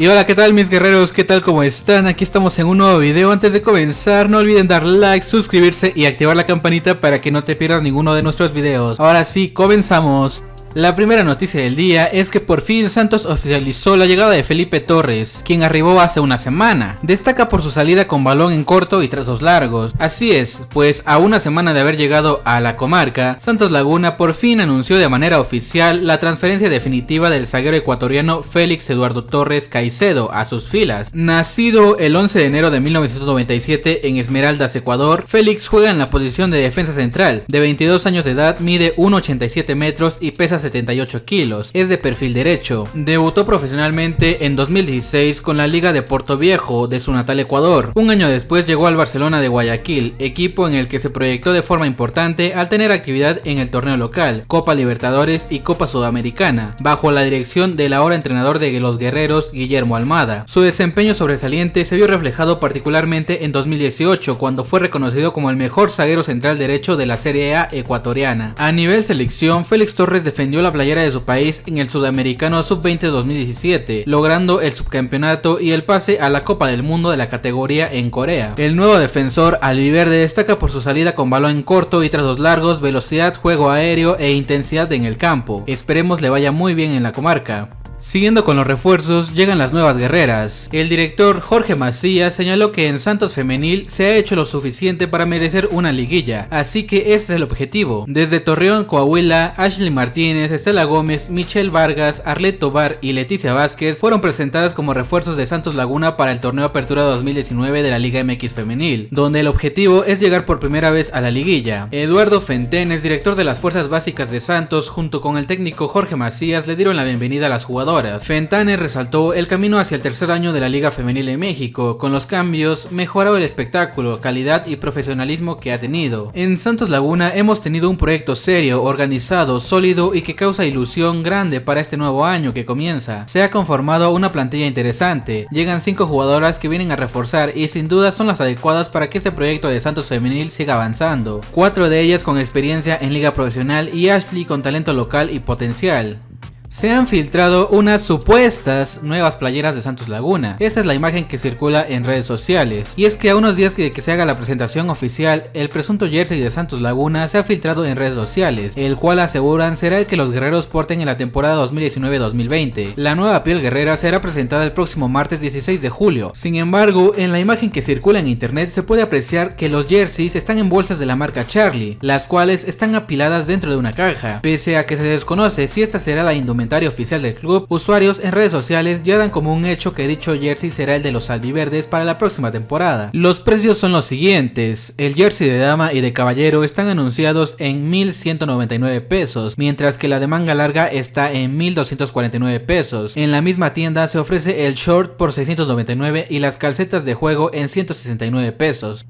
Y hola, ¿qué tal mis guerreros? ¿Qué tal? ¿Cómo están? Aquí estamos en un nuevo video. Antes de comenzar, no olviden dar like, suscribirse y activar la campanita para que no te pierdas ninguno de nuestros videos. Ahora sí, comenzamos. La primera noticia del día es que por fin Santos oficializó la llegada de Felipe Torres, quien arribó hace una semana. Destaca por su salida con balón en corto y trazos largos. Así es, pues a una semana de haber llegado a la comarca, Santos Laguna por fin anunció de manera oficial la transferencia definitiva del zaguero ecuatoriano Félix Eduardo Torres Caicedo a sus filas. Nacido el 11 de enero de 1997 en Esmeraldas, Ecuador, Félix juega en la posición de defensa central. De 22 años de edad, mide 1,87 metros y pesa 78 kilos, es de perfil derecho. Debutó profesionalmente en 2016 con la Liga de Puerto Viejo de su natal Ecuador. Un año después llegó al Barcelona de Guayaquil, equipo en el que se proyectó de forma importante al tener actividad en el torneo local, Copa Libertadores y Copa Sudamericana, bajo la dirección del ahora entrenador de los guerreros Guillermo Almada. Su desempeño sobresaliente se vio reflejado particularmente en 2018 cuando fue reconocido como el mejor zaguero central derecho de la Serie A ecuatoriana. A nivel selección, Félix Torres defendió la playera de su país en el Sudamericano Sub-20 2017, logrando el subcampeonato y el pase a la Copa del Mundo de la categoría en Corea. El nuevo defensor albiverde destaca por su salida con balón corto y trazos largos, velocidad, juego aéreo e intensidad en el campo. Esperemos le vaya muy bien en la comarca. Siguiendo con los refuerzos, llegan las nuevas guerreras. El director Jorge Macías señaló que en Santos Femenil se ha hecho lo suficiente para merecer una liguilla, así que ese es el objetivo. Desde Torreón, Coahuila, Ashley Martínez, Estela Gómez, Michelle Vargas, Arlet Tobar y Leticia Vázquez fueron presentadas como refuerzos de Santos Laguna para el torneo Apertura 2019 de la Liga MX Femenil, donde el objetivo es llegar por primera vez a la liguilla. Eduardo Fentenes, director de las Fuerzas Básicas de Santos, junto con el técnico Jorge Macías, le dieron la bienvenida a las jugadoras Fentane resaltó el camino hacia el tercer año de la Liga Femenil en México, con los cambios, mejorado el espectáculo, calidad y profesionalismo que ha tenido. En Santos Laguna hemos tenido un proyecto serio, organizado, sólido y que causa ilusión grande para este nuevo año que comienza. Se ha conformado una plantilla interesante, llegan 5 jugadoras que vienen a reforzar y sin duda son las adecuadas para que este proyecto de Santos Femenil siga avanzando. Cuatro de ellas con experiencia en liga profesional y Ashley con talento local y potencial. Se han filtrado unas supuestas nuevas playeras de Santos Laguna. Esa es la imagen que circula en redes sociales. Y es que a unos días de que se haga la presentación oficial, el presunto jersey de Santos Laguna se ha filtrado en redes sociales, el cual aseguran será el que los guerreros porten en la temporada 2019-2020. La nueva piel guerrera será presentada el próximo martes 16 de julio. Sin embargo, en la imagen que circula en internet se puede apreciar que los jerseys están en bolsas de la marca Charlie, las cuales están apiladas dentro de una caja, pese a que se desconoce si esta será la indumentaria oficial del club, usuarios en redes sociales ya dan como un hecho que dicho jersey será el de los albiverdes para la próxima temporada. Los precios son los siguientes, el jersey de dama y de caballero están anunciados en 1199 pesos, mientras que la de manga larga está en 1249 pesos. En la misma tienda se ofrece el short por 699 y las calcetas de juego en 169 pesos.